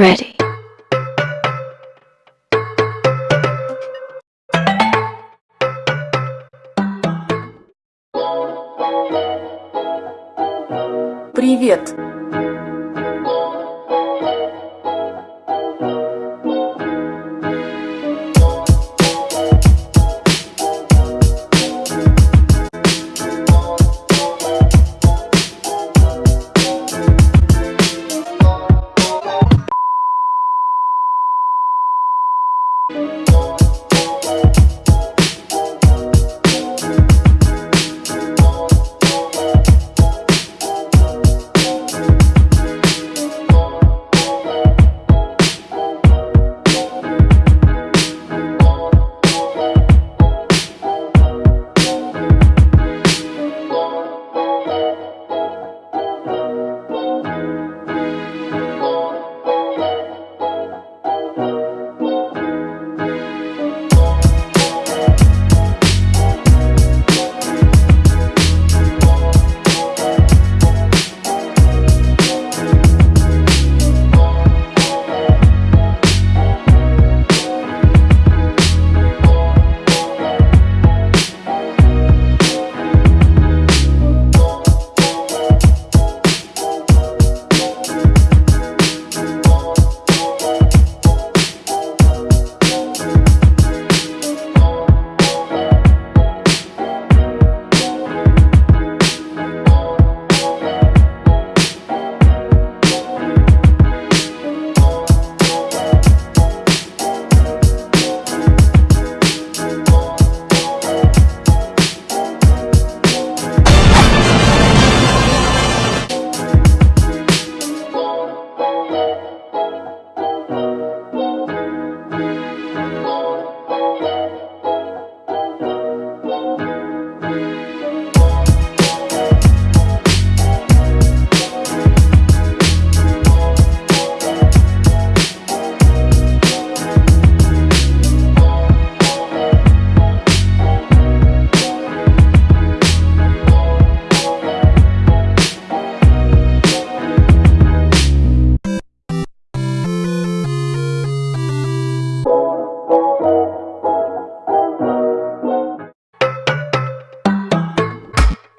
Ready. Привет!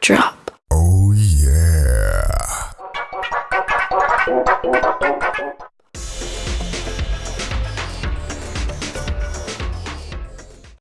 Drop.